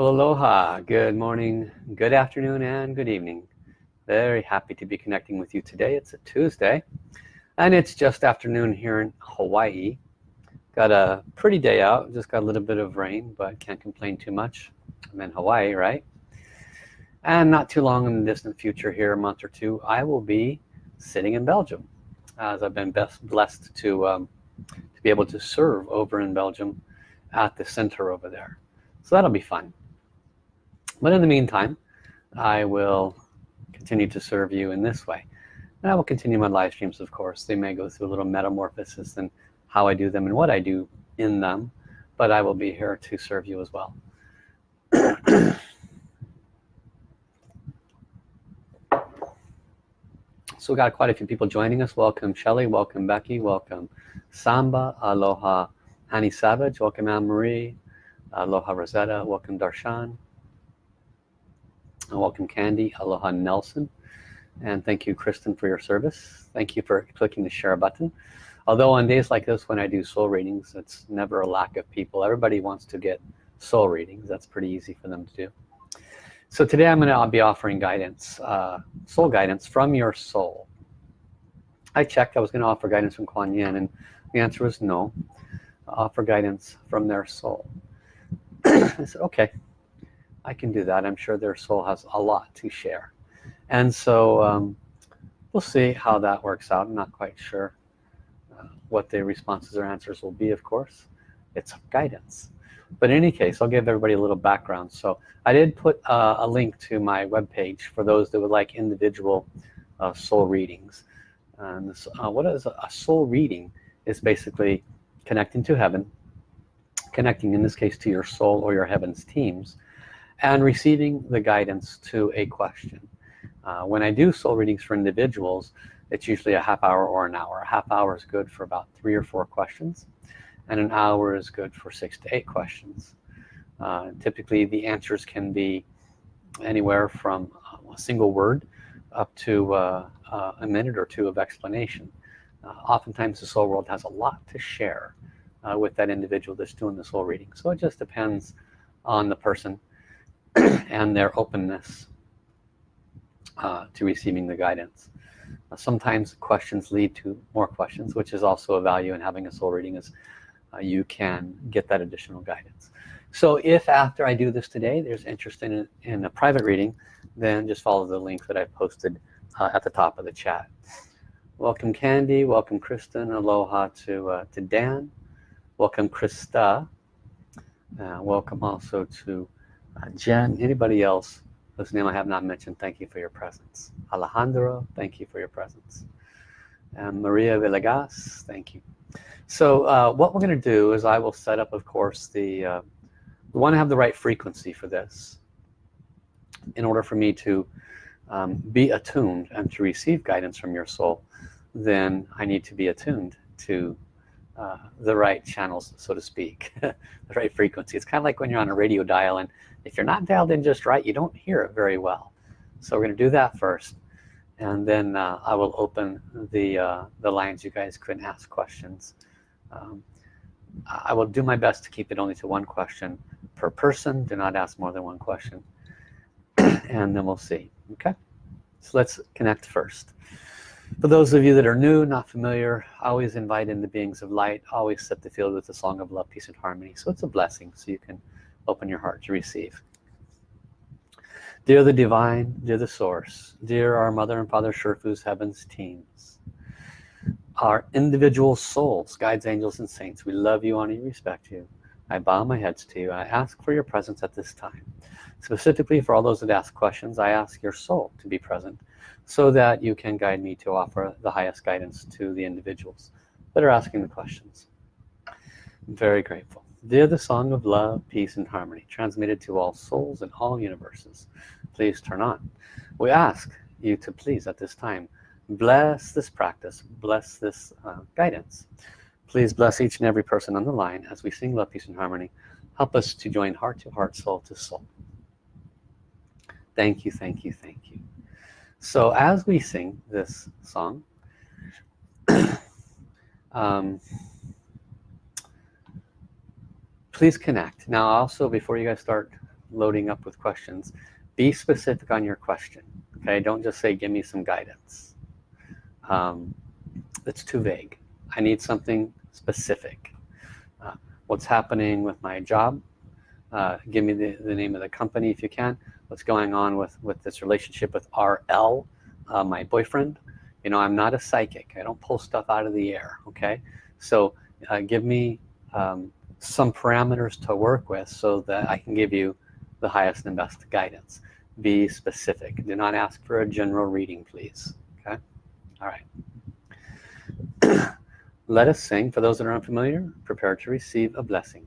Aloha, good morning, good afternoon, and good evening. Very happy to be connecting with you today. It's a Tuesday, and it's just afternoon here in Hawaii. Got a pretty day out, just got a little bit of rain, but can't complain too much. I'm in Hawaii, right? And not too long in the distant future here, a month or two, I will be sitting in Belgium, as I've been best blessed to, um, to be able to serve over in Belgium at the center over there. So that'll be fun but in the meantime I will continue to serve you in this way. And I will continue my live streams of course. They may go through a little metamorphosis and how I do them and what I do in them but I will be here to serve you as well. So we got quite a few people joining us. Welcome Shelly welcome Becky. Welcome Samba. Aloha Annie Savage. Welcome Anne Marie aloha Rosetta. Welcome Darshan welcome Candy. Aloha Nelson. And thank you Kristen for your service. Thank you for clicking the share button. Although on days like this when I do soul readings it's never a lack of people. Everybody wants to get soul readings. That's pretty easy for them to do. So today I'm gonna be offering guidance uh, soul guidance from your soul. I checked. I was gonna offer guidance from Kuan Yin and the answer was no. Offer guidance from their soul. I said okay I can do that. I'm sure their soul has a lot to share. And so um, we'll see how that works out. I'm not quite sure uh, what the responses or answers will be of course. It's guidance. But in any case I'll give everybody a little background. So I did put uh, a link to my web page for those that would like individual uh, soul readings. And this, uh, what is a soul reading is basically connecting to heaven connecting in this case to your soul or your heavens teams and receiving the guidance to a question. Uh, when I do soul readings for individuals it's usually a half hour or an hour. A half hour is good for about three or four questions and an hour is good for six to eight questions. Uh, typically the answers can be anywhere from a single word up to uh, uh, a minute or two of explanation. Uh, oftentimes the soul world has a lot to share uh, with that individual that's doing the soul reading. So it just depends on the person and their openness uh, to receiving the guidance. Uh, sometimes questions lead to more questions which is also a value in having a soul reading is uh, you can get that additional guidance. So if after I do this today there's interest in, in a private reading then just follow the link that I posted uh, at the top of the chat. Welcome Candy. Welcome Kristen. Aloha to uh, to Dan. Welcome Krista. Uh, welcome also to uh, Jen, anybody else whose name I have not mentioned, thank you for your presence. Alejandro, thank you for your presence. And Maria Villegas, thank you. So uh, what we're going to do is I will set up, of course, the, uh, we want to have the right frequency for this in order for me to um, be attuned and to receive guidance from your soul then I need to be attuned to uh, the right channels so to speak the right frequency. It's kind of like when you're on a radio dial and if you're not dialed in just right you don't hear it very well. So we're gonna do that first and then uh, I will open the uh, the lines. You guys can ask questions. Um, I will do my best to keep it only to one question per person. Do not ask more than one question. And then we'll see. Okay? So let's connect first for those of you that are new not familiar always invite in the beings of light always set the field with the song of love peace and harmony. So it's a blessing so you can open your heart to receive. Dear the divine dear the source dear our mother and father Sherfu's heavens teams our individual souls guides angels and saints we love you honor you respect you. I bow my heads to you. I ask for your presence at this time. Specifically for all those that ask questions I ask your soul to be present so that you can guide me to offer the highest guidance to the individuals that are asking the questions. I'm very grateful. They're the song of love peace and harmony transmitted to all souls in all universes please turn on. We ask you to please at this time bless this practice bless this uh, guidance. Please bless each and every person on the line as we sing love peace and harmony. Help us to join heart to heart soul to soul. Thank you thank you thank you so as we sing this song um, please connect. Now also before you guys start loading up with questions be specific on your question okay? Don't just say give me some guidance. Um, it's too vague. I need something specific. Uh, what's happening with my job uh, give me the, the name of the company if you can. What's going on with with this relationship with RL uh, my boyfriend? You know I'm not a psychic. I don't pull stuff out of the air okay? So uh, give me um, some parameters to work with so that I can give you the highest and best guidance. Be specific. Do not ask for a general reading please okay? All right. Let us sing. For those that are unfamiliar prepare to receive a blessing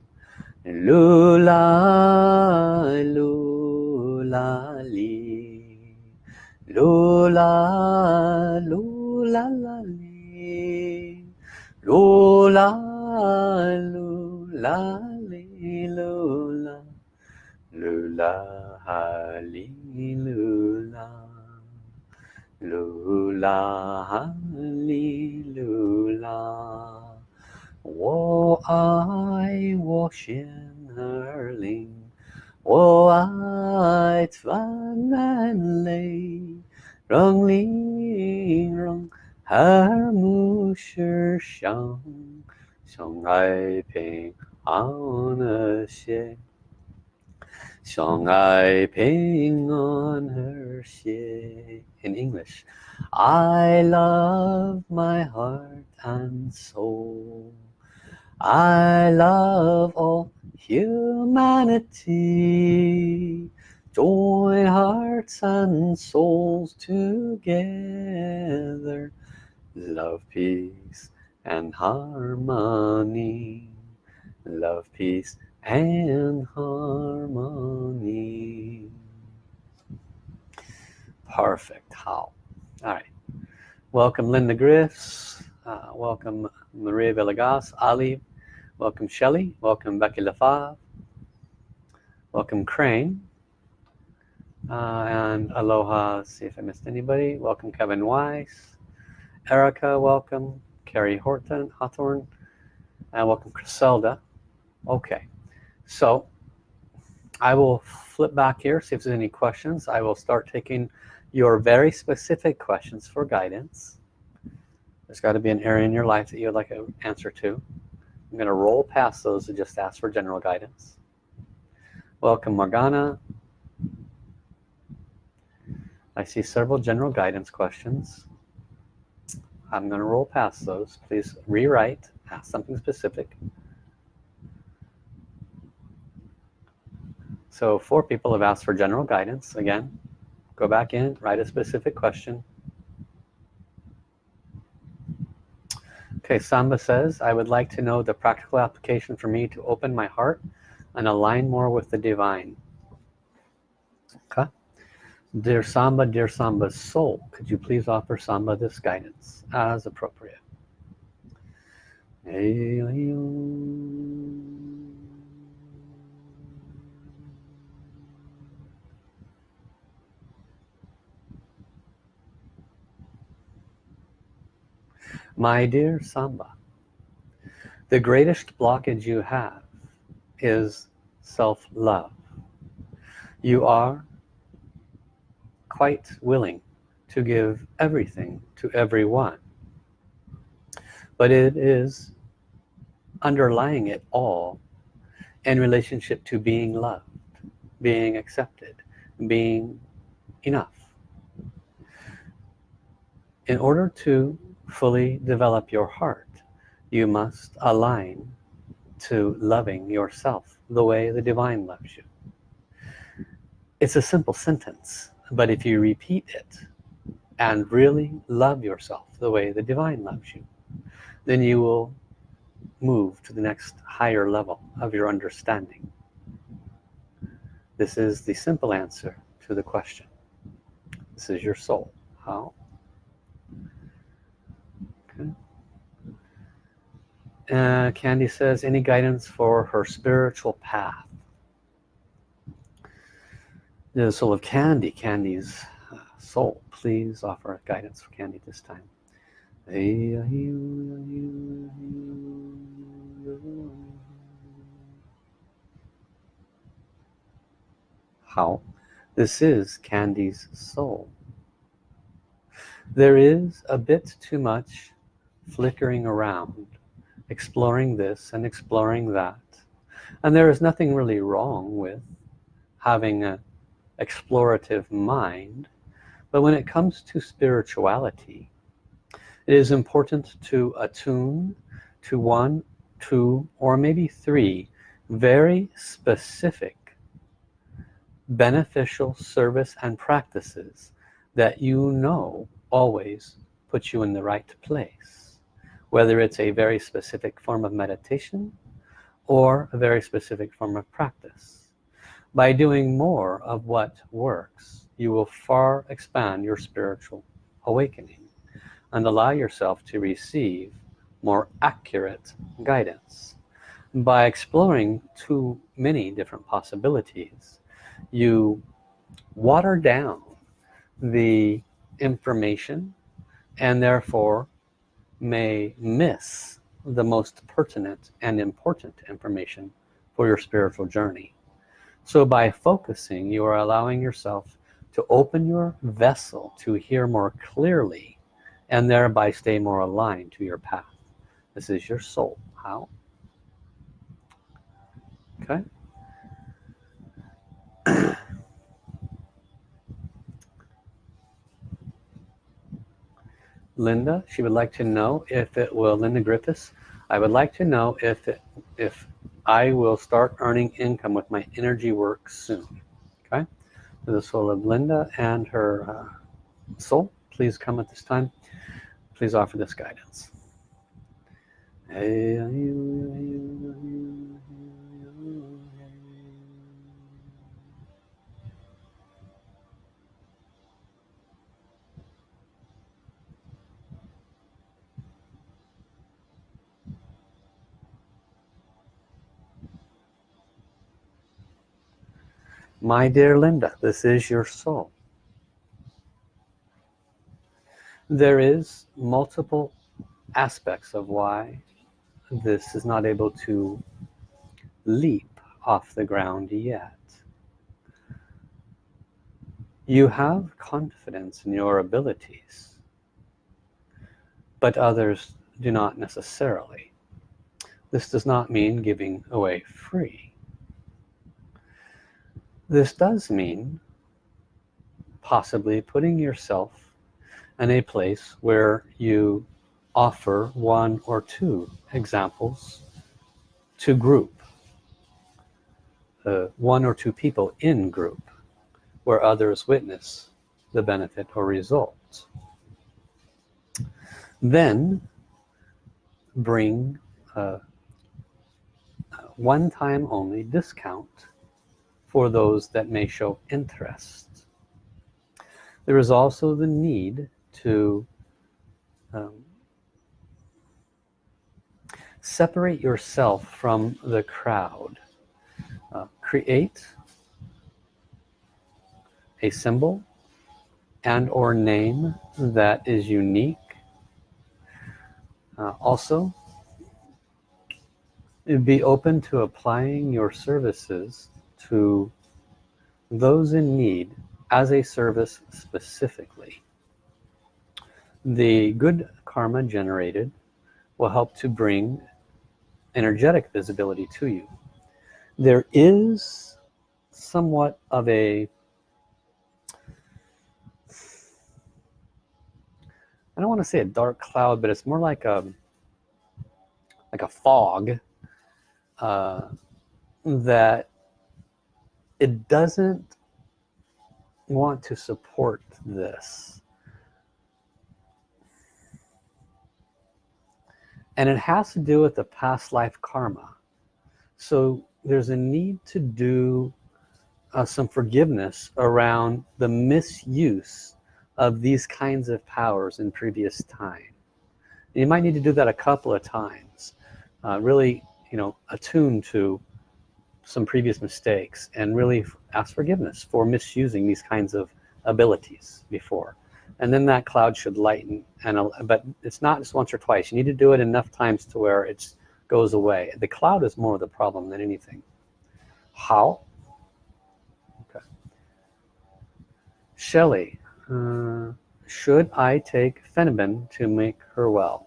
lula lula li lula lula la li lula lula li lula lula li lula lula li lula 我爱我心儿灵，我爱泛蓝泪，让灵让和睦世上，相爱平安和谐。相爱平安和谐 in English I love my heart and soul I love all humanity. Join hearts and souls together. Love peace and harmony. Love peace and harmony. Perfect. How? All right. Welcome Linda Griffs uh, welcome Maria Villegas Ali welcome Shelley. Welcome Becky Lafave. Welcome Crane. Uh, and aloha see if I missed anybody. Welcome Kevin Weiss. Erica welcome. Carrie Horton Hawthorne. And welcome Griselda okay. So I will flip back here see if there's any questions. I will start taking your very specific questions for guidance. There's got to be an area in your life that you would like an answer to I'm going to roll past those and just ask for general guidance. Welcome Morgana. I see several general guidance questions. I'm going to roll past those. Please rewrite ask something specific. So four people have asked for general guidance. Again, go back in, write a specific question. Okay, Samba says, I would like to know the practical application for me to open my heart and align more with the divine. Okay. Dear Samba, dear Samba's soul, could you please offer Samba this guidance as appropriate? My dear Samba, the greatest blockage you have is self-love. You are quite willing to give everything to everyone. But it is underlying it all in relationship to being loved, being accepted, being enough. In order to fully develop your heart. You must align to loving yourself the way the divine loves you. It's a simple sentence but if you repeat it and really love yourself the way the divine loves you then you will move to the next higher level of your understanding. This is the simple answer to the question. This is your soul. How Uh, Candy says, any guidance for her spiritual path? The soul of Candy, Candy's uh, soul. Please offer guidance for Candy this time. how this is Candy's soul there is a bit too much flickering around exploring this and exploring that. And there is nothing really wrong with having an explorative mind but when it comes to spirituality it is important to attune to one two or maybe three very specific beneficial service and practices that you know always put you in the right place whether it's a very specific form of meditation or a very specific form of practice. By doing more of what works you will far expand your spiritual awakening and allow yourself to receive more accurate guidance. By exploring too many different possibilities you water down the information and therefore may miss the most pertinent and important information for your spiritual journey. So by focusing you are allowing yourself to open your vessel to hear more clearly and thereby stay more aligned to your path. This is your soul. How? Okay Linda. She would like to know if it will Linda Griffiths I would like to know if it if I will start earning income with my energy work soon. Okay? The soul of Linda and her uh, soul please come at this time. Please offer this guidance my dear Linda this is your soul. There is multiple aspects of why this is not able to leap off the ground yet. You have confidence in your abilities but others do not necessarily. This does not mean giving away free this does mean possibly putting yourself in a place where you offer one or two examples to group uh, one or two people in group where others witness the benefit or result. Then bring a one time only discount for those that may show interest. There is also the need to um, separate yourself from the crowd. Uh, create a symbol and or name that is unique. Uh, also be open to applying your services to those in need as a service specifically. The good karma generated will help to bring energetic visibility to you. There is somewhat of a I don't want to say a dark cloud but it's more like a like a fog uh, that it doesn't want to support this. And it has to do with the past life karma. So there's a need to do uh, some forgiveness around the misuse of these kinds of powers in previous time. You might need to do that a couple of times uh, really you know attune to some previous mistakes and really ask forgiveness for misusing these kinds of abilities before. And then that cloud should lighten and but it's not just once or twice. You need to do it enough times to where it goes away. The cloud is more of the problem than anything. How? Okay. Shelley, uh, should I take Phenibin to make her well?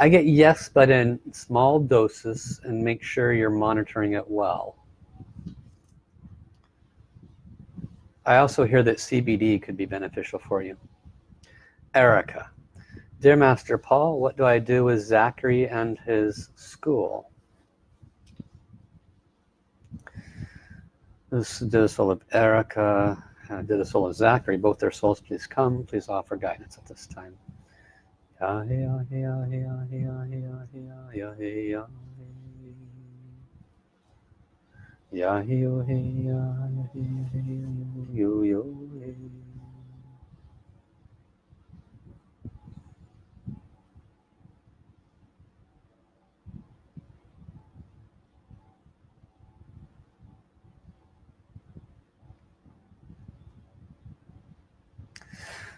I get yes, but in small doses and make sure you're monitoring it well. I also hear that CBD could be beneficial for you. Erica, dear Master Paul, what do I do with Zachary and his school? This is the soul of Erica, uh, did the soul of Zachary, both their souls please come, please offer guidance at this time. Yo yo.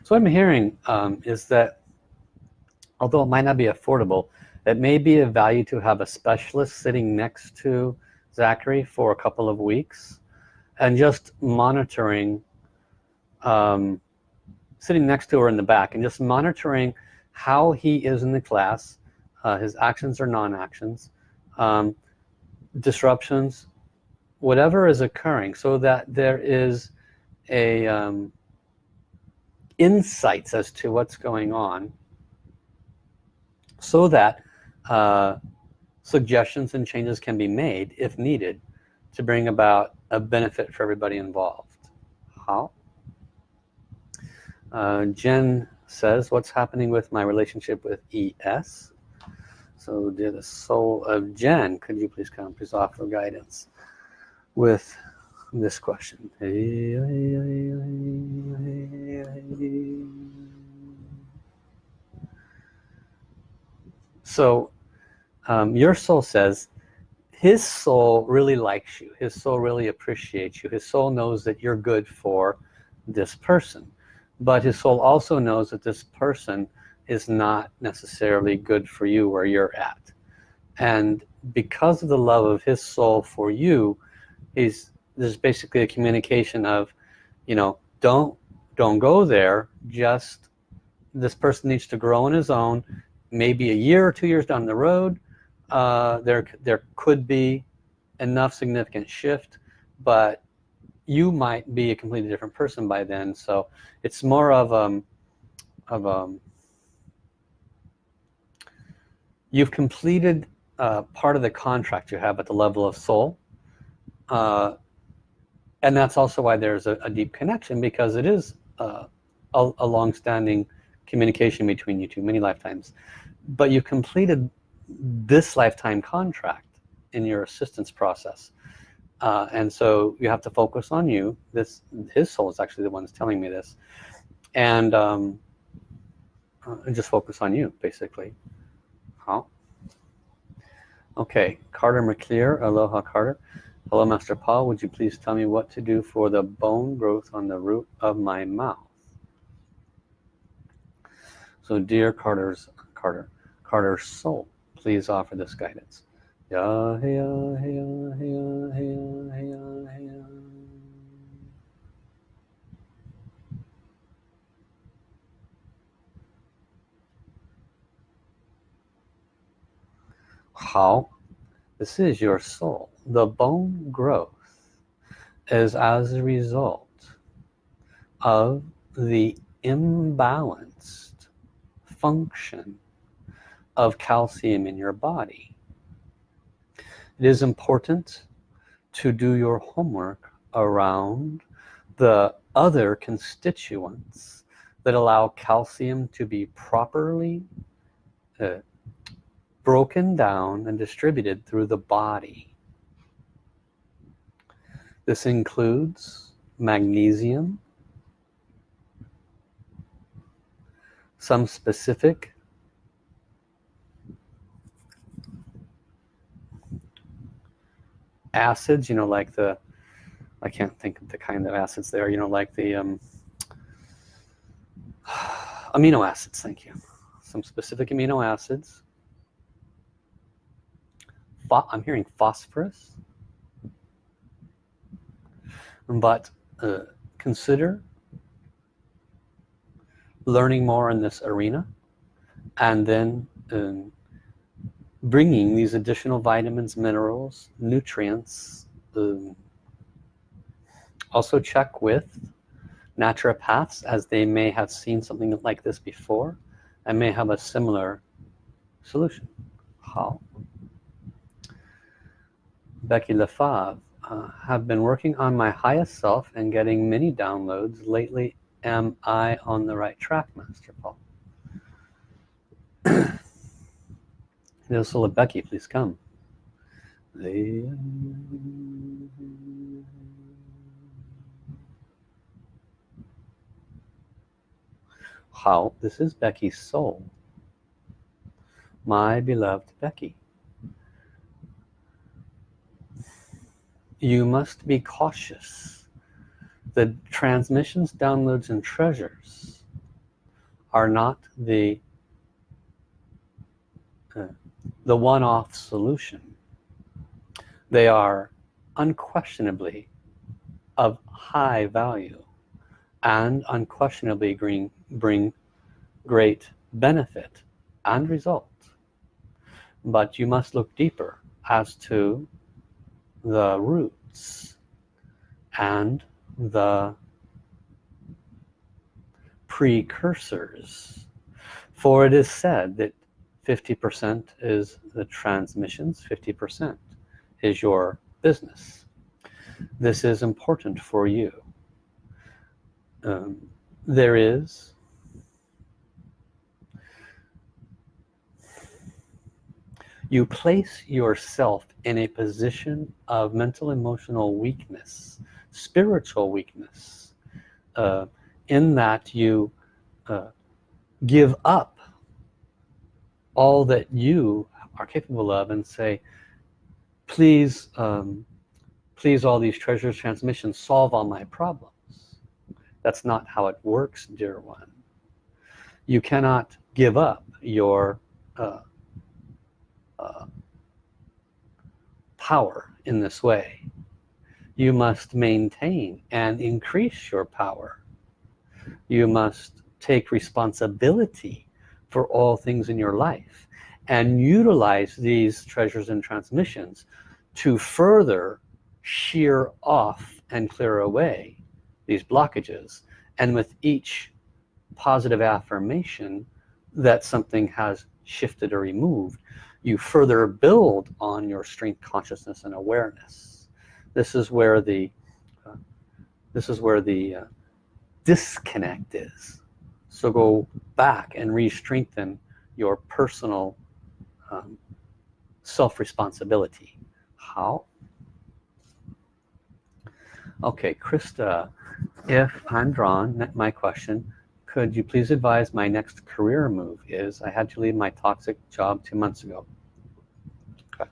So what I'm hearing um, is that although it might not be affordable it may be of value to have a specialist sitting next to Zachary for a couple of weeks and just monitoring um, sitting next to her in the back and just monitoring how he is in the class uh, his actions or non-actions um, disruptions whatever is occurring so that there is a um, insights as to what's going on so that uh, suggestions and changes can be made if needed to bring about a benefit for everybody involved. How? Uh, Jen says what's happening with my relationship with ES so dear the soul of Jen could you please come please offer guidance with this question so um, your soul says his soul really likes you. His soul really appreciates you. His soul knows that you're good for this person. But his soul also knows that this person is not necessarily good for you where you're at. And because of the love of his soul for you he's there's basically a communication of you know don't don't go there. Just this person needs to grow on his own maybe a year or two years down the road uh, there there could be enough significant shift but you might be a completely different person by then. So it's more of um of um you've completed uh, part of the contract you have at the level of soul uh, and that's also why there's a, a deep connection because it is uh, a, a long-standing communication between you two many lifetimes but you completed this lifetime contract in your assistance process. Uh, and so you have to focus on you. This his soul is actually the one that's telling me this. And um, uh, just focus on you basically. How okay. Carter McClear aloha Carter. Hello Master Paul. Would you please tell me what to do for the bone growth on the root of my mouth? So dear Carter's Carter Carter's soul please offer this guidance. How? This is your soul. The bone growth is as a result of the imbalanced function of calcium in your body. It is important to do your homework around the other constituents that allow calcium to be properly uh, broken down and distributed through the body. This includes magnesium, some specific acids you know like the I can't think of the kind of acids there you know like the um, amino acids thank you. Some specific amino acids. I'm hearing phosphorus. But uh, consider learning more in this arena and then um, bringing these additional vitamins minerals nutrients um, also check with naturopaths as they may have seen something like this before and may have a similar solution. How? Becky Lefave uh, have been working on my highest self and getting many downloads. Lately am I on the right track Master Paul Nilsula Becky please come. How? This is Becky's soul. My beloved Becky. You must be cautious. The transmissions downloads and treasures are not the uh, the one-off solution. They are unquestionably of high value and unquestionably bring, bring great benefit and result. But you must look deeper as to the roots and the precursors. For it is said that 50% is the transmissions 50% is your business. This is important for you. Um, there is you place yourself in a position of mental emotional weakness spiritual weakness uh, in that you uh, give up all that you are capable of and say please um, please all these treasures transmissions solve all my problems. That's not how it works dear one. You cannot give up your uh, uh, power in this way. You must maintain and increase your power. You must take responsibility for all things in your life and utilize these treasures and transmissions to further shear off and clear away these blockages. And with each positive affirmation that something has shifted or removed you further build on your strength consciousness and awareness. This is where the uh, this is where the uh, disconnect is so go back and re-strengthen your personal um, self-responsibility. How? Okay Krista if I'm drawn my question could you please advise my next career move is I had to leave my toxic job two months ago. Okay.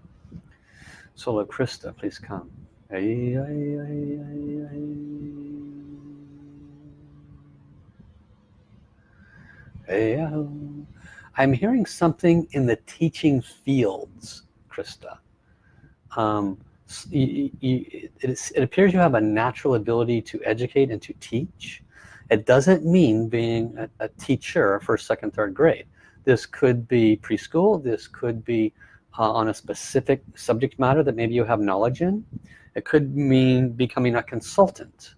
Solo Krista please come. Hey, hey, hey, I'm hearing something in the teaching fields Krista. Um, you, you, it, it appears you have a natural ability to educate and to teach. It doesn't mean being a, a teacher for second third grade. This could be preschool. This could be uh, on a specific subject matter that maybe you have knowledge in. It could mean becoming a consultant.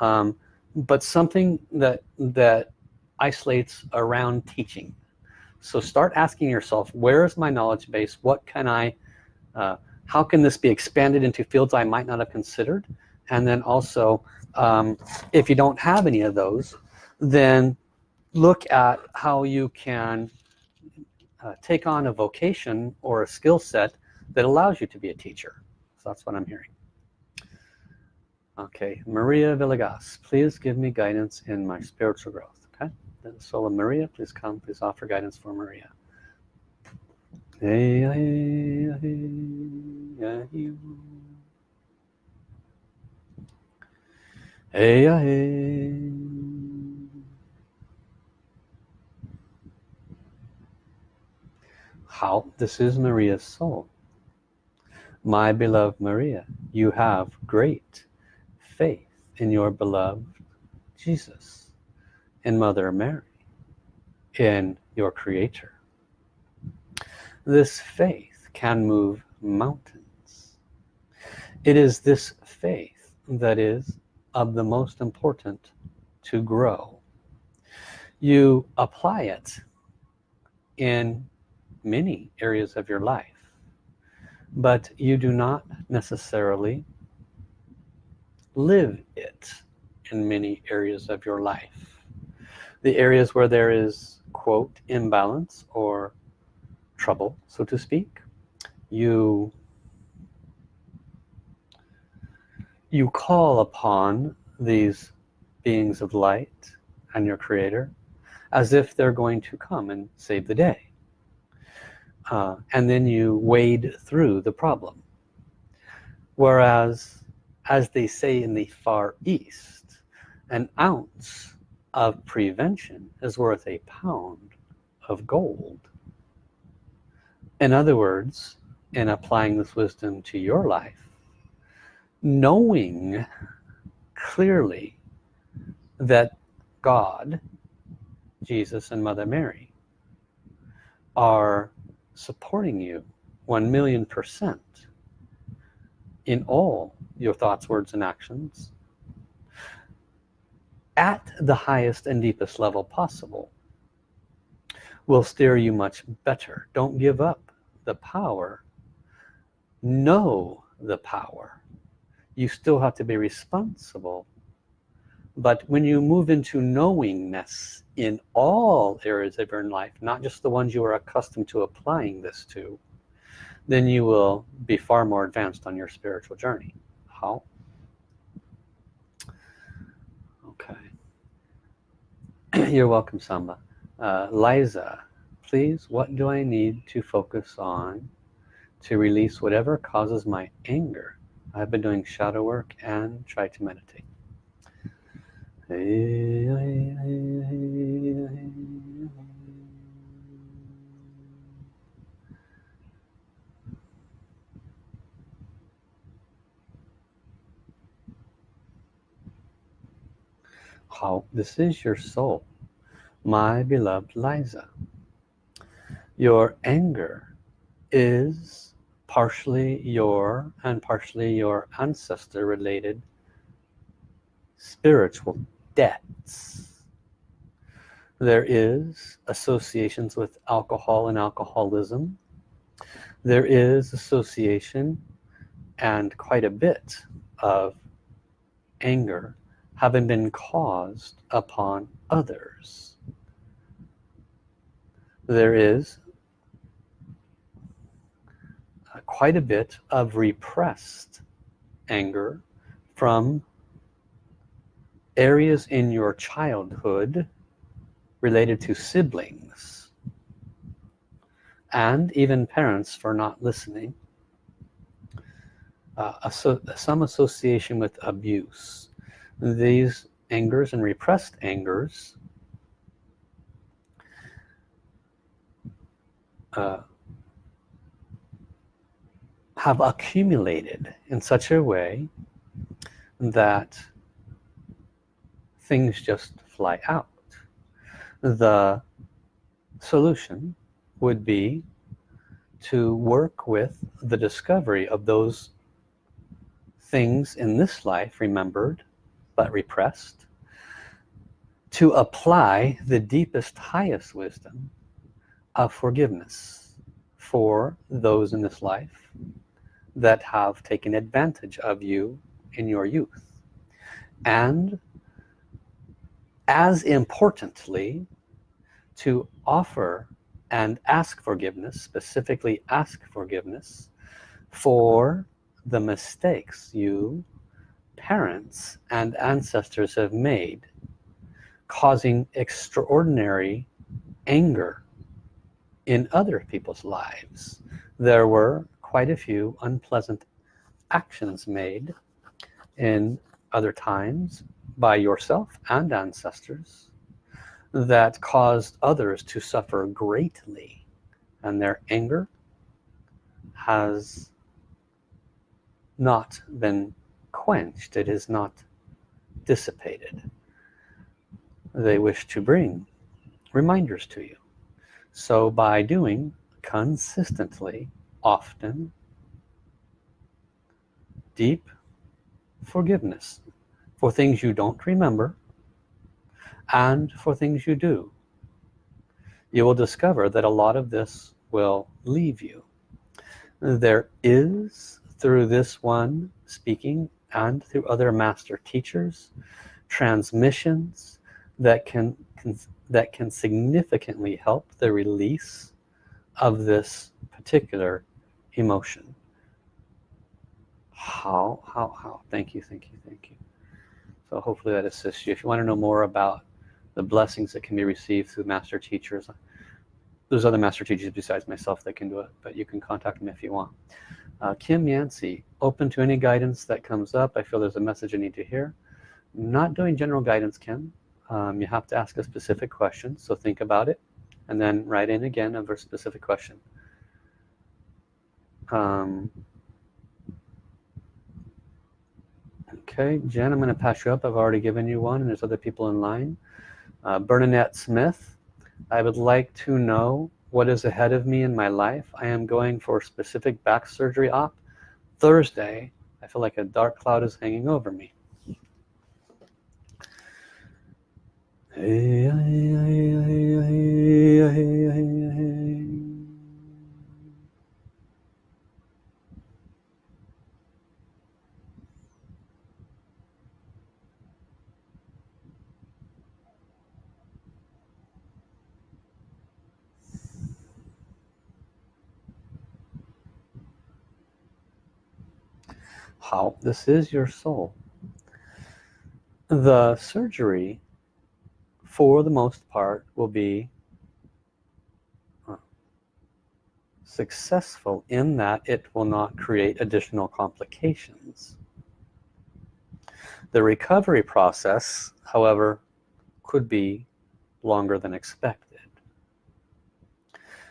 Um, but something that that isolates around teaching. So start asking yourself where is my knowledge base? What can I uh, how can this be expanded into fields I might not have considered? And then also um, if you don't have any of those then look at how you can uh, take on a vocation or a skill set that allows you to be a teacher. So that's what I'm hearing. Okay Maria Villegas please give me guidance in my spiritual growth okay Sola Maria, please come, please offer guidance for Maria. Hey, hey, hey, hey. Hey, hey. How? This is Maria's soul. My beloved Maria, you have great faith in your beloved Jesus in Mother Mary in your creator. This faith can move mountains. It is this faith that is of the most important to grow. You apply it in many areas of your life but you do not necessarily live it in many areas of your life the areas where there is quote imbalance or trouble so to speak you you call upon these beings of light and your creator as if they're going to come and save the day. Uh, and then you wade through the problem. Whereas as they say in the far east an ounce of prevention is worth a pound of gold. In other words in applying this wisdom to your life knowing clearly that God Jesus and Mother Mary are supporting you one million percent in all your thoughts words and actions at the highest and deepest level possible will steer you much better. Don't give up the power. Know the power. You still have to be responsible. But when you move into knowingness in all areas of your life not just the ones you are accustomed to applying this to then you will be far more advanced on your spiritual journey. How okay you're welcome Samba. Uh, Liza please what do I need to focus on to release whatever causes my anger? I've been doing shadow work and try to meditate. How this is your soul my beloved Liza. Your anger is partially your and partially your ancestor related spiritual debts. There is associations with alcohol and alcoholism. There is association and quite a bit of anger having been caused upon others there is quite a bit of repressed anger from areas in your childhood related to siblings and even parents for not listening uh, some association with abuse. These angers and repressed angers uh, have accumulated in such a way that things just fly out. The solution would be to work with the discovery of those things in this life remembered but repressed to apply the deepest highest wisdom of forgiveness for those in this life that have taken advantage of you in your youth. And as importantly to offer and ask forgiveness specifically ask forgiveness for the mistakes you parents and ancestors have made causing extraordinary anger in other people's lives there were quite a few unpleasant actions made in other times by yourself and ancestors that caused others to suffer greatly. And their anger has not been quenched. It is not dissipated. They wish to bring reminders to you so by doing consistently often deep forgiveness for things you don't remember and for things you do you will discover that a lot of this will leave you. There is through this one speaking and through other master teachers transmissions that can, that can significantly help the release of this particular emotion. How how how? Thank you thank you thank you. So hopefully that assists you. If you want to know more about the blessings that can be received through master teachers there's other master teachers besides myself that can do it but you can contact me if you want. Uh, Kim Yancey open to any guidance that comes up. I feel there's a message I need to hear. Not doing general guidance Kim um, you have to ask a specific question so think about it and then write in again a very specific question. Um, okay Jen I'm gonna pass you up. I've already given you one and there's other people in line. Uh, Bernadette Smith I would like to know what is ahead of me in my life. I am going for specific back surgery op Thursday. I feel like a dark cloud is hanging over me hey, hey, hey, how this is your soul. The surgery for the most part will be uh, successful in that it will not create additional complications. The recovery process however could be longer than expected.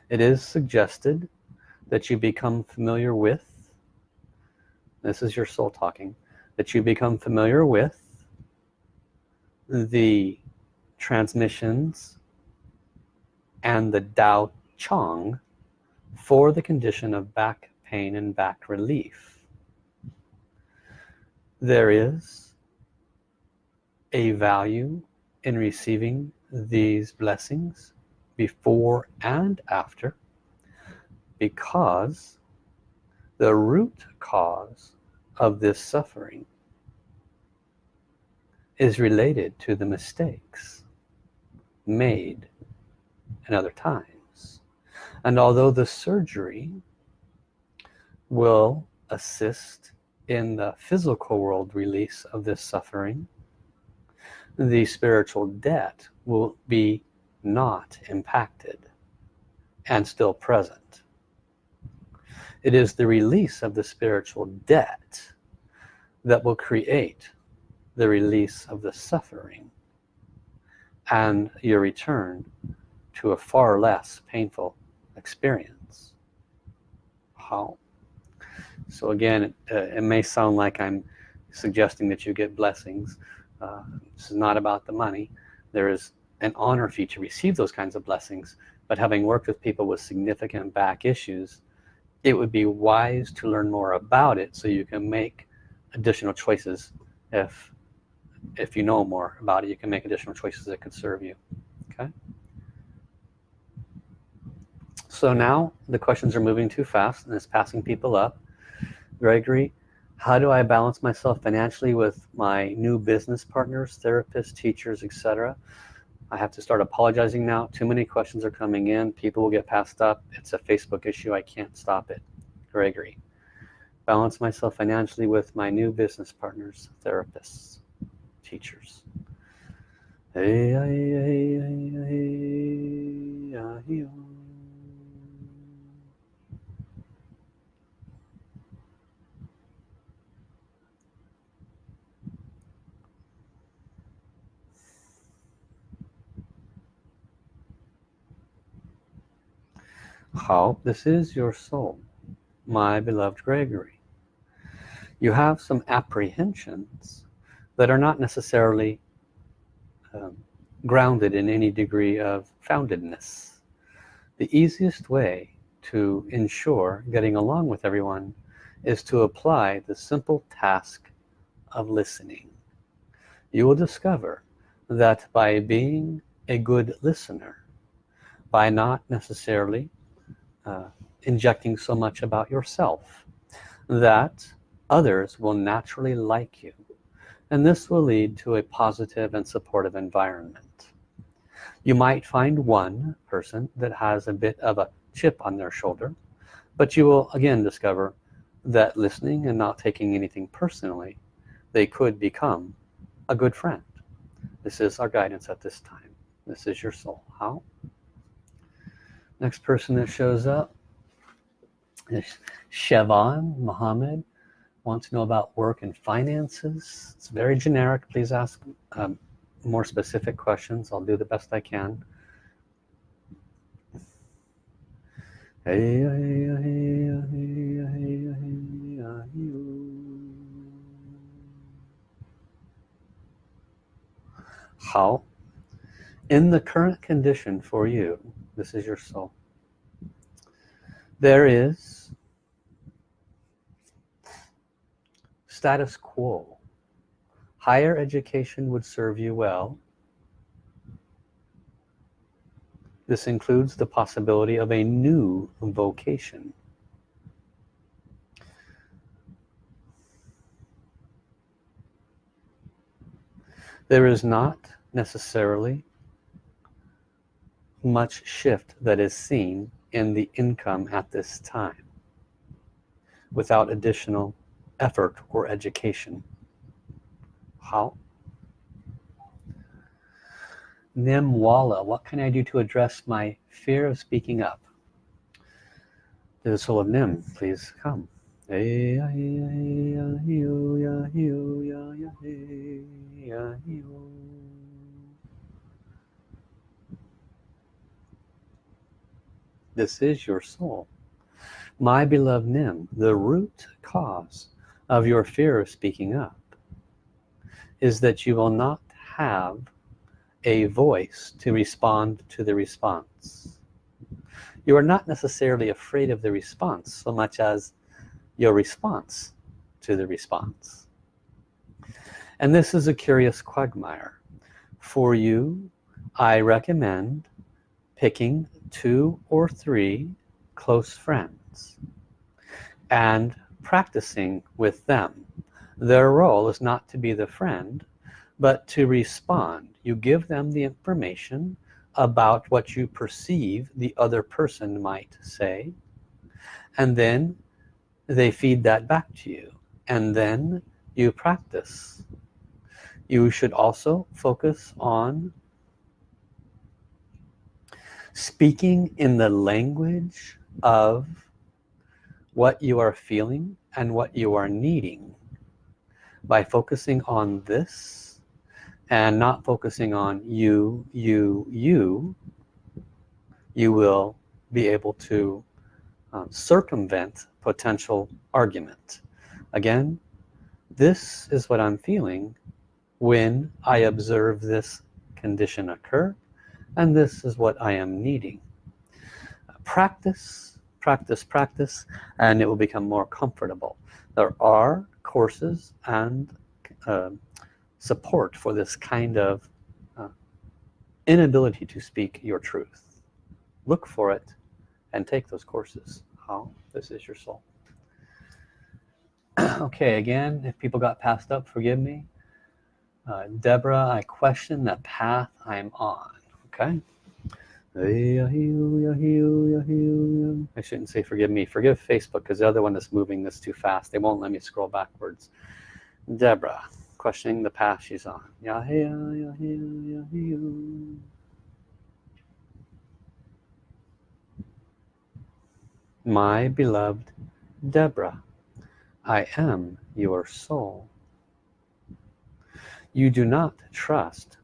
It is suggested that you become familiar with this is your soul talking that you become familiar with the transmissions and the Dao Chong for the condition of back pain and back relief. There is a value in receiving these blessings before and after because the root cause of this suffering is related to the mistakes made in other times. And although the surgery will assist in the physical world release of this suffering the spiritual debt will be not impacted and still present. It is the release of the spiritual debt that will create the release of the suffering and your return to a far less painful experience. How? So again it, uh, it may sound like I'm suggesting that you get blessings. Uh, this is not about the money. There is an honor for you to receive those kinds of blessings but having worked with people with significant back issues it would be wise to learn more about it so you can make additional choices if if you know more about it you can make additional choices that could serve you okay? So now the questions are moving too fast and it's passing people up. Gregory how do I balance myself financially with my new business partners therapists teachers etc I have to start apologizing now. Too many questions are coming in. People will get passed up. It's a Facebook issue. I can't stop it. Gregory balance myself financially with my new business partners therapists teachers. How this is your soul my beloved Gregory. You have some apprehensions that are not necessarily um, grounded in any degree of foundedness. The easiest way to ensure getting along with everyone is to apply the simple task of listening. You will discover that by being a good listener by not necessarily uh, injecting so much about yourself that others will naturally like you and this will lead to a positive and supportive environment. You might find one person that has a bit of a chip on their shoulder but you will again discover that listening and not taking anything personally they could become a good friend. This is our guidance at this time. This is your soul. How? Next person that shows up is Shevon Muhammad wants to know about work and finances it's very generic please ask um, more specific questions I'll do the best I can how in the current condition for you this is your soul there is status quo. Higher education would serve you well. This includes the possibility of a new vocation. There is not necessarily much shift that is seen in the income at this time. Without additional effort or education? How? Nimwala what can I do to address my fear of speaking up? The soul of Nim please come. This is your soul. My beloved Nim the root cause of your fear of speaking up is that you will not have a voice to respond to the response. You are not necessarily afraid of the response so much as your response to the response. And this is a curious quagmire. For you I recommend picking two or three close friends and practicing with them. Their role is not to be the friend but to respond. You give them the information about what you perceive the other person might say and then they feed that back to you and then you practice. You should also focus on speaking in the language of what you are feeling and what you are needing. By focusing on this and not focusing on you you you you will be able to um, circumvent potential argument. Again this is what I'm feeling when I observe this condition occur and this is what I am needing. Practice practice practice and it will become more comfortable. There are courses and uh, support for this kind of uh, inability to speak your truth. Look for it and take those courses. How? This is your soul. Okay again if people got passed up forgive me. Uh, Deborah I question the path I'm on okay I shouldn't say forgive me. Forgive Facebook because the other one is moving this too fast. They won't let me scroll backwards. Deborah questioning the path she's on. My beloved Deborah I am your soul. You do not trust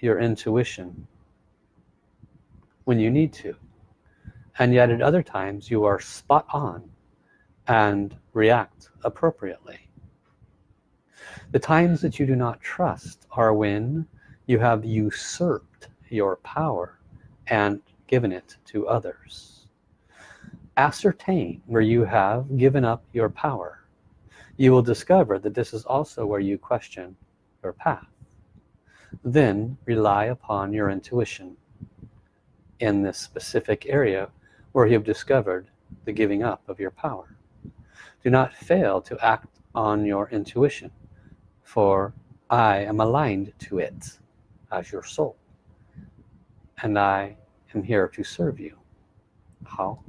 your intuition when you need to. And yet at other times you are spot on and react appropriately. The times that you do not trust are when you have usurped your power and given it to others. Ascertain where you have given up your power. You will discover that this is also where you question your path. Then rely upon your intuition in this specific area where you have discovered the giving up of your power. Do not fail to act on your intuition for I am aligned to it as your soul and I am here to serve you. How?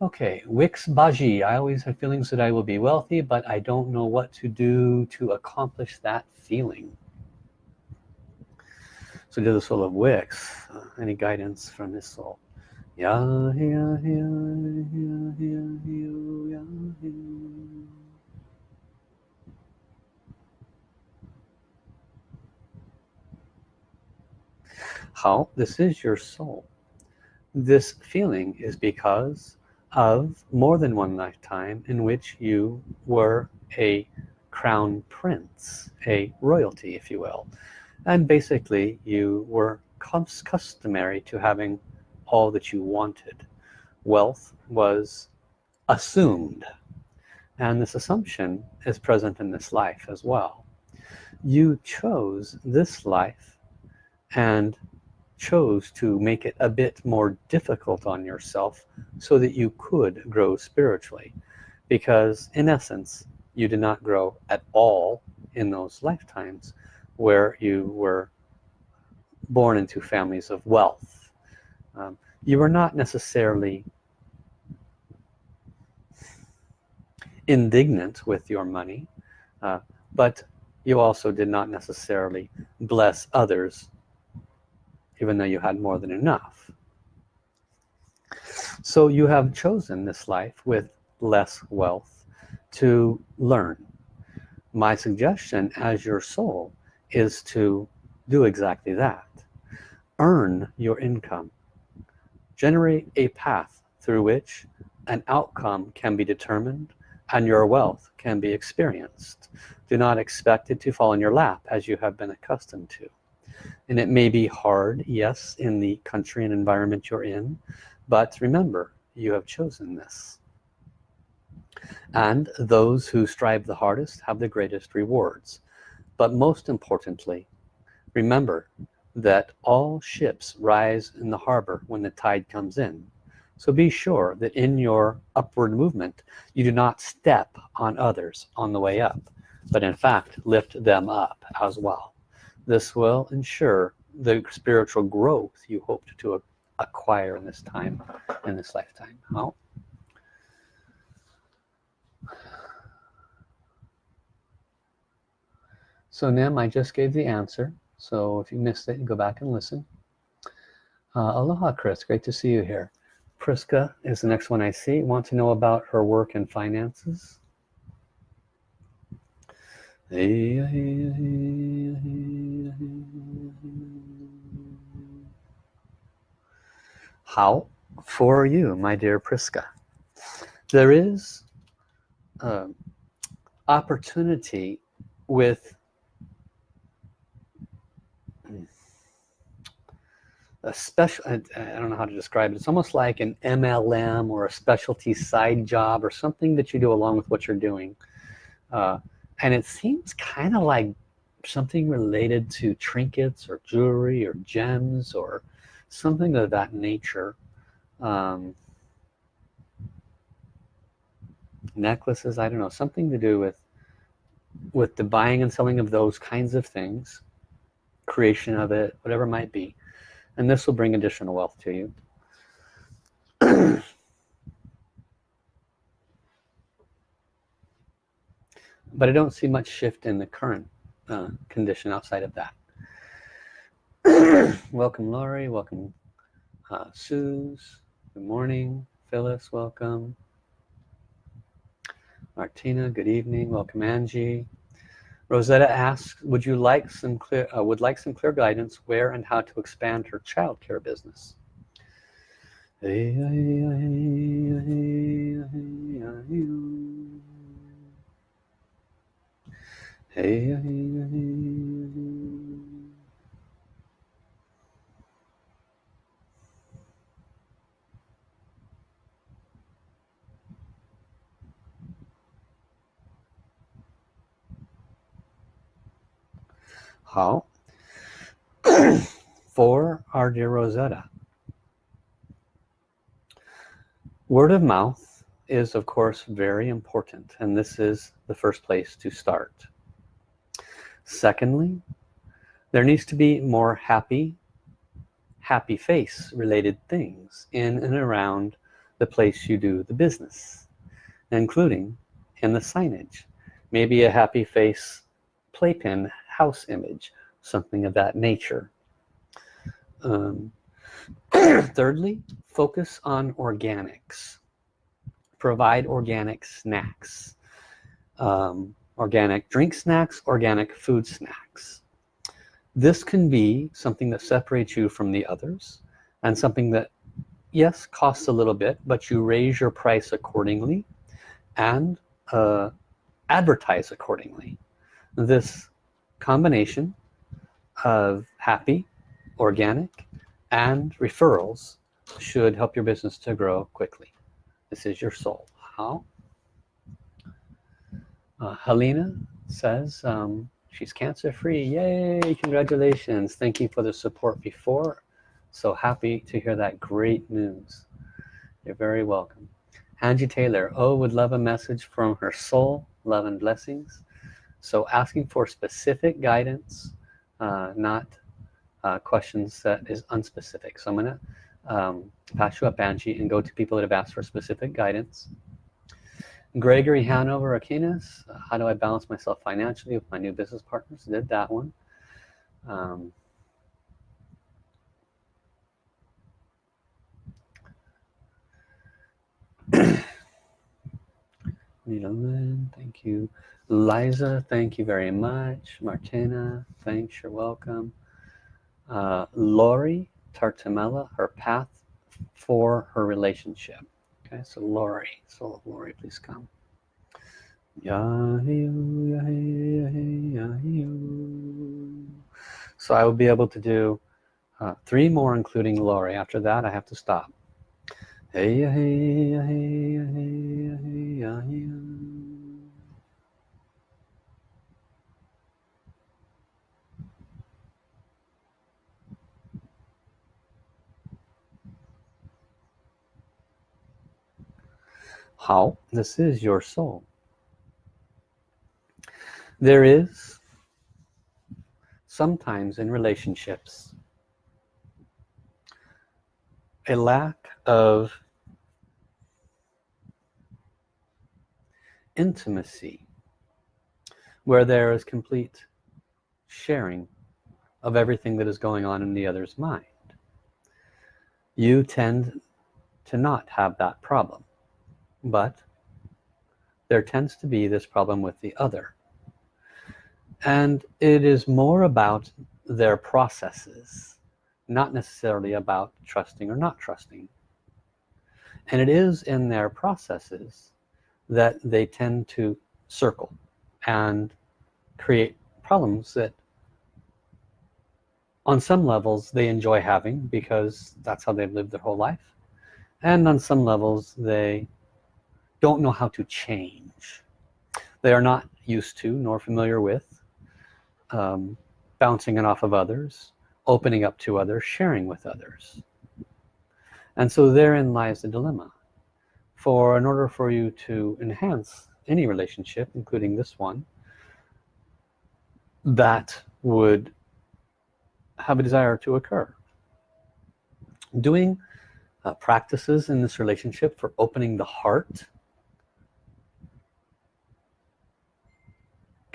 Okay Wix Baji. I always have feelings that I will be wealthy but I don't know what to do to accomplish that feeling to the soul of Wix uh, any guidance from his soul yeah, yeah, yeah, yeah, yeah, yeah, yeah. How? This is your soul. This feeling is because of more than one lifetime in which you were a crown prince, a royalty if you will. And basically you were customary to having all that you wanted. Wealth was assumed. And this assumption is present in this life as well. You chose this life and chose to make it a bit more difficult on yourself so that you could grow spiritually. Because in essence you did not grow at all in those lifetimes where you were born into families of wealth. Um, you were not necessarily indignant with your money uh, but you also did not necessarily bless others even though you had more than enough. So you have chosen this life with less wealth to learn. My suggestion as your soul is to do exactly that. Earn your income. Generate a path through which an outcome can be determined and your wealth can be experienced. Do not expect it to fall in your lap as you have been accustomed to. And it may be hard yes in the country and environment you're in but remember you have chosen this. And those who strive the hardest have the greatest rewards but most importantly remember that all ships rise in the harbor when the tide comes in. So be sure that in your upward movement you do not step on others on the way up but in fact lift them up as well. This will ensure the spiritual growth you hoped to acquire in this time in this lifetime. How so Nim I just gave the answer. So if you missed it go back and listen. Uh, aloha Chris. Great to see you here. Priska is the next one I see. Want to know about her work and finances? How for you my dear Priska? There is uh, opportunity with a special I, don't know how to describe it. It's almost like an MLM or a specialty side job or something that you do along with what you're doing. Uh, and it seems kind of like something related to trinkets or jewelry or gems or something of that nature. Um, necklaces I don't know something to do with with the buying and selling of those kinds of things creation of it whatever it might be and this will bring additional wealth to you. But I don't see much shift in the current uh, condition outside of that. Welcome Lori. Welcome uh, Suze. Good morning. Phyllis welcome. Martina good evening. Welcome Angie Rosetta asks, would you like some clear, uh, would like some clear guidance where and how to expand her childcare business? How? For our dear Rosetta. Word of mouth is of course very important and this is the first place to start. Secondly, there needs to be more happy, happy face related things in and around the place you do the business, including in the signage. Maybe a happy face playpen house image, something of that nature. Um, thirdly, focus on organics. Provide organic snacks. Um, organic drink snacks, organic food snacks. This can be something that separates you from the others and something that, yes, costs a little bit, but you raise your price accordingly and uh, advertise accordingly. This combination of happy, organic, and referrals should help your business to grow quickly. This is your soul. How? Uh, Helena says um, she's cancer free. Yay! Congratulations. Thank you for the support before. So happy to hear that great news. You're very welcome. Angie Taylor, oh, would love a message from her soul. Love and blessings. So asking for specific guidance, uh, not uh, questions that is unspecific. So I'm gonna um, pass you up Angie and go to people that have asked for specific guidance. Gregory Hanover Aquinas, how do I balance myself financially with my new business partners? Did that one. Um, thank you. Liza, thank you very much. Martina, thanks, you're welcome uh, Lori Tartamella, her path for her relationship. Okay, so Lori, so Lori, please come. So I will be able to do uh, three more, including Lori. After that, I have to stop. Hey, hey, hey, hey, hey, hey, how this is your soul. There is sometimes in relationships a lack of intimacy where there is complete sharing of everything that is going on in the other's mind. You tend to not have that problem but there tends to be this problem with the other. And it is more about their processes not necessarily about trusting or not trusting. And it is in their processes that they tend to circle and create problems that on some levels they enjoy having because that's how they've lived their whole life. And on some levels they don't know how to change. They are not used to nor familiar with um, bouncing it off of others opening up to others sharing with others. And so therein lies the dilemma. For in order for you to enhance any relationship including this one that would have a desire to occur. Doing uh, practices in this relationship for opening the heart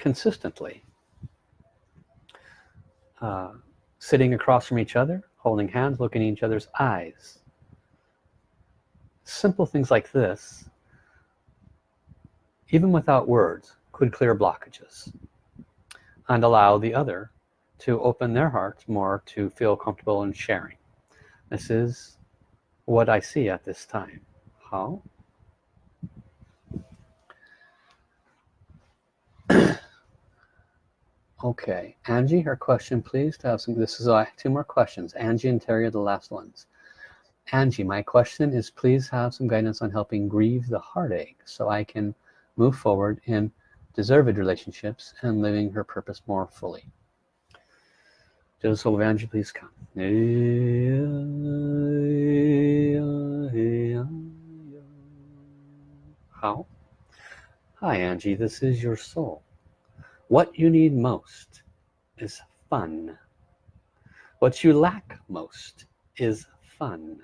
consistently uh, sitting across from each other holding hands looking in each other's eyes. Simple things like this even without words could clear blockages and allow the other to open their hearts more to feel comfortable in sharing. This is what I see at this time. How okay Angie her question please to have some this is uh, two more questions. Angie and Terry are the last ones. Angie my question is please have some guidance on helping grieve the heartache so I can move forward in deserved relationships and living her purpose more fully. Joseph Angie please come. How? Hi Angie this is your soul what you need most is fun. What you lack most is fun.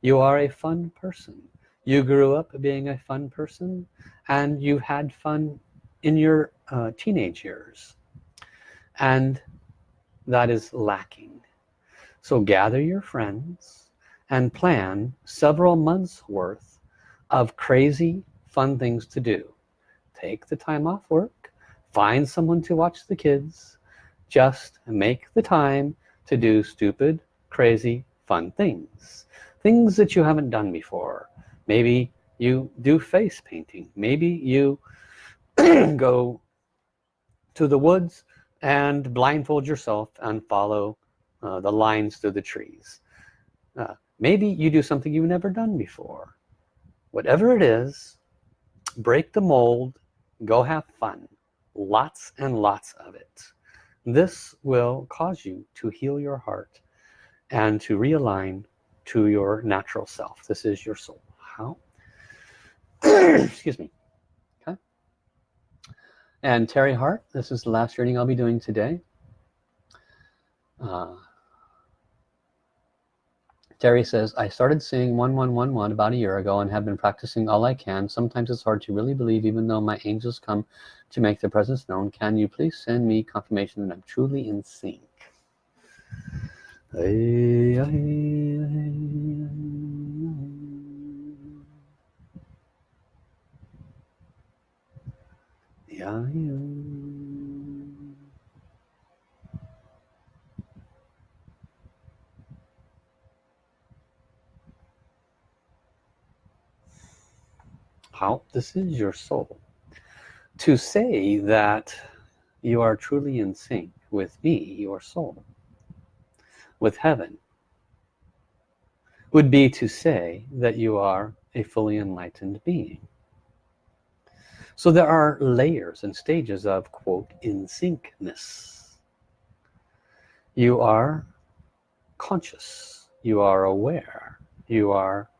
You are a fun person. You grew up being a fun person and you had fun in your uh, teenage years. And that is lacking. So gather your friends and plan several months worth of crazy fun things to do. Take the time off work find someone to watch the kids just make the time to do stupid crazy fun things. Things that you haven't done before. Maybe you do face painting. Maybe you go to the woods and blindfold yourself and follow uh, the lines through the trees. Uh, maybe you do something you've never done before. Whatever it is break the mold go have fun lots and lots of it. This will cause you to heal your heart and to realign to your natural self. This is your soul. How? Excuse me. Okay. And Terry Hart this is the last reading I'll be doing today. Uh, Terry says, I started seeing 1111 about a year ago and have been practicing all I can. Sometimes it's hard to really believe even though my angels come to make their presence known. Can you please send me confirmation that I'm truly in sync? Yeah, yeah. How this is your soul. To say that you are truly in sync with me your soul with heaven would be to say that you are a fully enlightened being. So there are layers and stages of quote in syncness you are conscious. You are aware. You are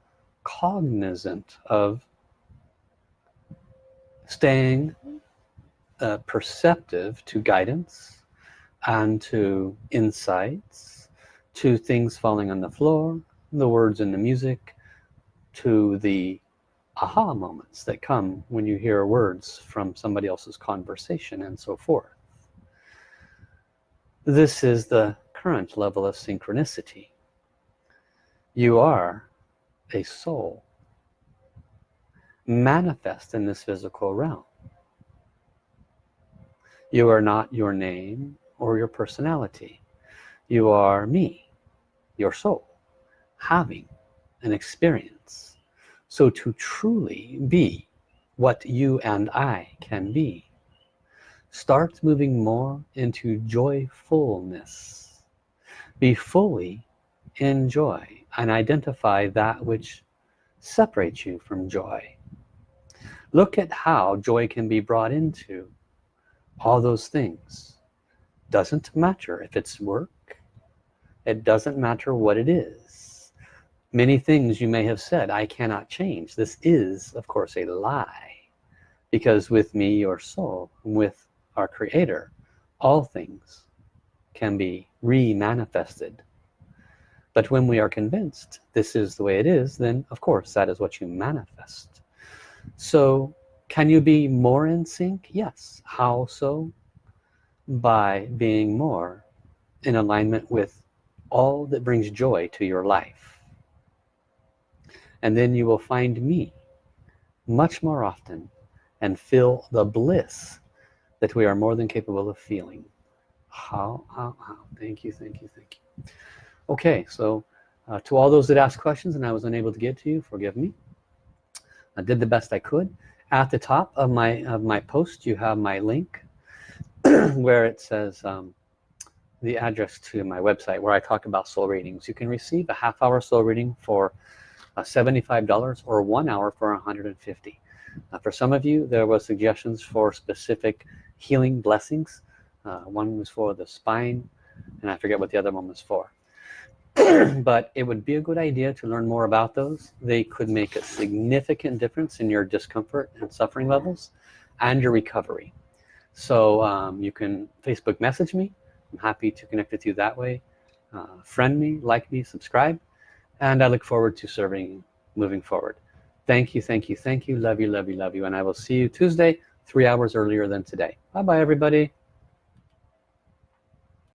cognizant of staying uh, perceptive to guidance and to insights to things falling on the floor the words in the music to the aha moments that come when you hear words from somebody else's conversation and so forth. This is the current level of synchronicity. You are a soul manifest in this physical realm. You are not your name or your personality. You are me your soul having an experience. So to truly be what you and I can be start moving more into joyfulness. Be fully in joy and identify that which separates you from joy look at how joy can be brought into all those things. Doesn't matter if it's work. It doesn't matter what it is. Many things you may have said I cannot change. This is of course a lie. Because with me your soul with our creator all things can be re-manifested. But when we are convinced this is the way it is then of course that is what you manifest so can you be more in sync? Yes. How so? By being more in alignment with all that brings joy to your life. And then you will find me much more often and feel the bliss that we are more than capable of feeling. How how how? Thank you thank you thank you. Okay so uh, to all those that asked questions and I was unable to get to you forgive me I did the best I could. At the top of my of my post you have my link where it says um, the address to my website where I talk about soul readings. You can receive a half hour soul reading for uh, $75 or one hour for 150 uh, for some of you there was suggestions for specific healing blessings. Uh, one was for the spine and I forget what the other one was for but it would be a good idea to learn more about those. They could make a significant difference in your discomfort and suffering levels and your recovery. So um, you can Facebook message me. I'm happy to connect with you that way. Uh, friend me like me subscribe and I look forward to serving moving forward. Thank you thank you thank you. Love you love you love you. And I will see you Tuesday three hours earlier than today. Bye bye everybody